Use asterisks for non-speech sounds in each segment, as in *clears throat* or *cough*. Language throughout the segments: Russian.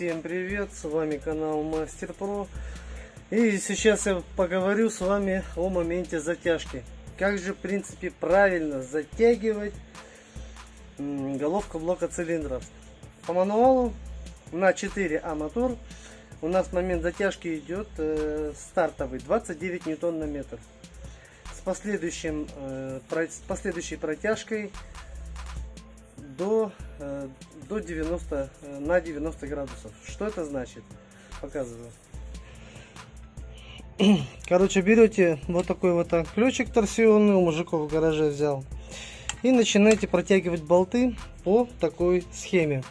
Всем привет, с вами канал Мастер Про. И сейчас я поговорю с вами о моменте затяжки. Как же, в принципе, правильно затягивать головку блока цилиндров. По мануалу на 4А мотор у нас момент затяжки идет э, стартовый 29 ньютон на метр. С, последующим, э, про, с последующей протяжкой до, э, до 90, э, на 90 градусов. Что это значит? Показываю. *clears throat* Короче, берете вот такой вот ключик торсионный, у мужиков в гараже взял. И начинаете протягивать болты по такой схеме.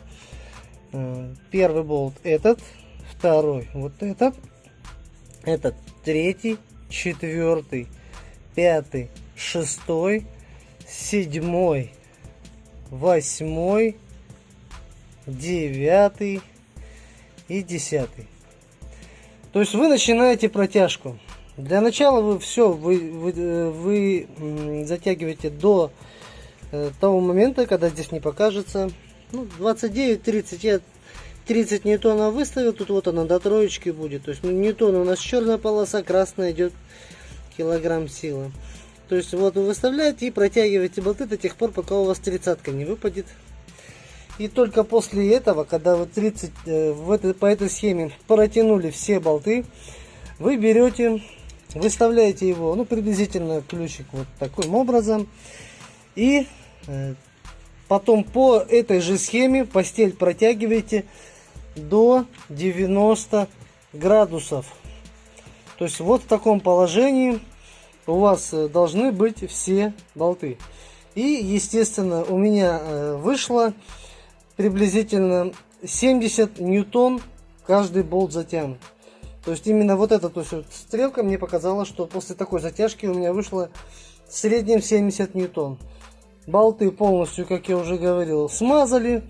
Э, первый болт этот, второй вот этот, этот третий, четвертый, пятый, шестой, седьмой, восьмой, девятый и десятый. То есть вы начинаете протяжку. Для начала вы все вы, вы, э, вы затягиваете до э, того момента, когда здесь не покажется. Ну, 29-30 я 30 ньютонов выставил, тут вот она до троечки будет. То есть ну, ньютон у нас черная полоса, красная идет килограмм силы. То есть вот вы выставляете и протягиваете болты до тех пор, пока у вас тридцатка не выпадет. И только после этого, когда вы 30 э, в этой, по этой схеме протянули все болты, вы берете, выставляете его, ну приблизительно ключик вот таким образом. И э, потом по этой же схеме постель протягиваете до 90 градусов. То есть вот в таком положении у вас э, должны быть все болты. И, естественно, у меня э, вышло приблизительно 70 ньютон каждый болт затянут. То есть именно вот эта то есть, вот стрелка мне показала, что после такой затяжки у меня вышло в среднем 70 ньютон. Болты полностью, как я уже говорил, смазали.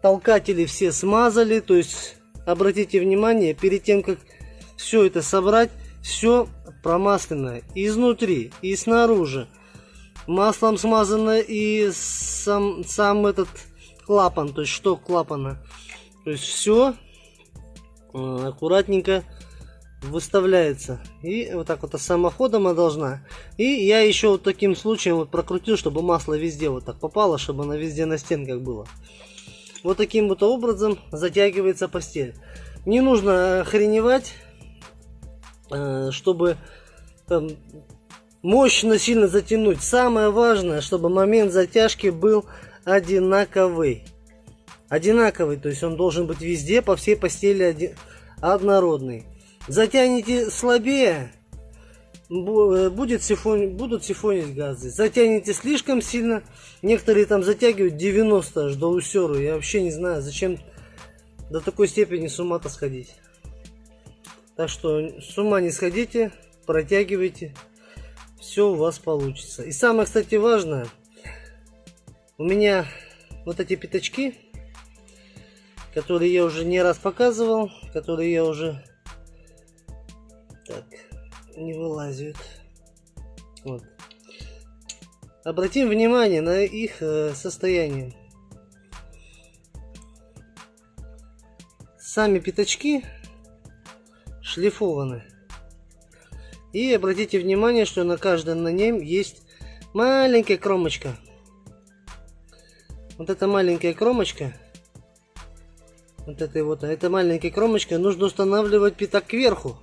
Толкатели все смазали. То есть обратите внимание, перед тем как все это собрать, все промасленное изнутри и снаружи. Маслом смазано и сам, сам этот клапан, то есть шток клапана. То есть все э, аккуратненько выставляется. И вот так вот самоходом она должна. И я еще вот таким случаем вот прокрутил, чтобы масло везде вот так попало, чтобы она везде на стенках было. Вот таким вот образом затягивается постель. Не нужно охреневать чтобы там, мощно сильно затянуть. Самое важное, чтобы момент затяжки был одинаковый. Одинаковый, то есть он должен быть везде, по всей постели один, однородный. Затянете слабее, э, будет сифон, будут сифонить газы. Затянете слишком сильно, некоторые там затягивают 90 аж до усеру. Я вообще не знаю, зачем до такой степени с ума-то сходить. Так что с ума не сходите, протягивайте, все у вас получится. И самое, кстати, важное, у меня вот эти пятачки, которые я уже не раз показывал, которые я уже так не вылазят. Вот. Обратим внимание на их э, состояние. Сами пятачки шлифованы. И обратите внимание, что на каждом на нем есть маленькая кромочка. Вот эта маленькая кромочка, вот этой вот, эта маленькая кромочка нужно устанавливать пятак кверху,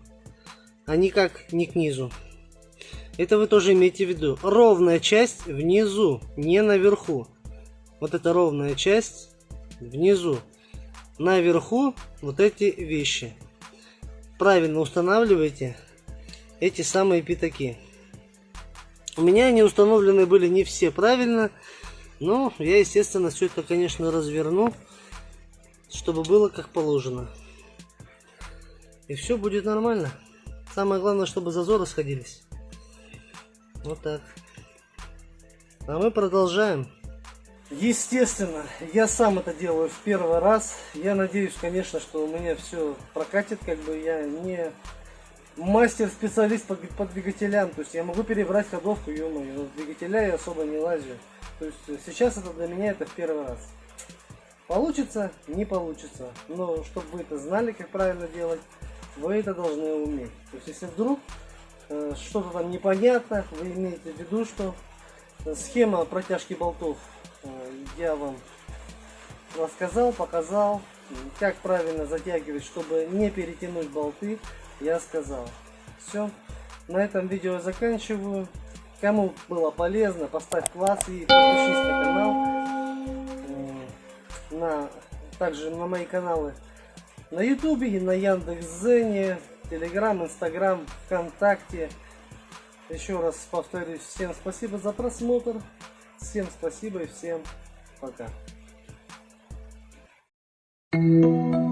а никак не к низу. Это вы тоже имейте в виду. Ровная часть внизу, не наверху. Вот эта ровная часть внизу. Наверху вот эти вещи правильно устанавливайте эти самые пятаки. У меня они установлены были не все правильно, но я, естественно, все это, конечно, разверну, чтобы было как положено. И все будет нормально. Самое главное, чтобы зазоры сходились. Вот так. А мы продолжаем. Естественно, я сам это делаю в первый раз. Я надеюсь, конечно, что у меня все прокатит, как бы я не мастер-специалист по, по двигателям. То есть я могу перебрать ходовку, ё но в двигателя я особо не лазю. То есть сейчас это для меня это в первый раз. Получится, не получится. Но чтобы вы это знали, как правильно делать, вы это должны уметь. То есть если вдруг э, что-то там непонятно, вы имеете в виду, что схема протяжки болтов э, я вам рассказал, показал, как правильно затягивать, чтобы не перетянуть болты, я сказал. Все, на этом видео заканчиваю. Кому было полезно, поставь класс и подпишись на канал. На, также на мои каналы на ютубе и на Яндекс.Зене, Телеграм, Инстаграм, ВКонтакте. Еще раз повторюсь, всем спасибо за просмотр. Всем спасибо и всем пока. Thank you.